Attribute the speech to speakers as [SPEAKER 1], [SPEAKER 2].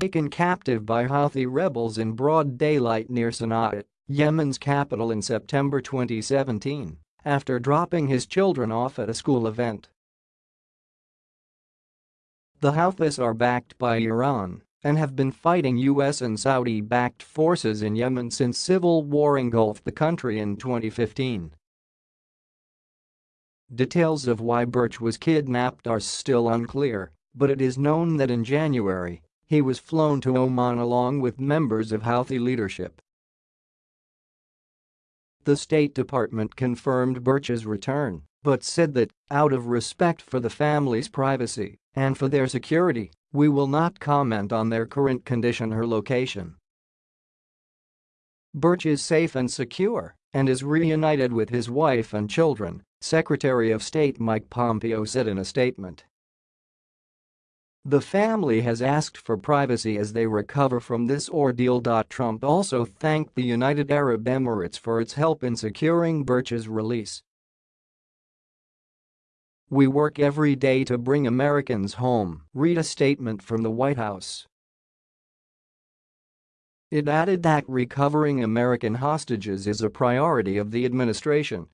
[SPEAKER 1] Taken captive by Houthi rebels in broad daylight near Sana'a, Yemen's capital in September 2017, after dropping his children off at a school event. The Houthis are backed by Iran and have been fighting US and Saudi-backed forces in Yemen since civil war engulfed the country in 2015. Details of why Burch was kidnapped are still unclear, but it is known that in January, he was flown to Oman along with members of Houthi leadership. The State Department confirmed Burch's return, but said that, out of respect for the family's privacy and for their security, we will not comment on their current condition or location. Burch is safe and secure and is reunited with his wife and children, Secretary of State Mike Pompeo said in a statement. The family has asked for privacy as they recover from this ordeal. Trump also thanked the United Arab Emirates for its help in securing Burch's release. We work every day to bring Americans home, read a statement from the White House. It added that recovering American hostages is a priority of the administration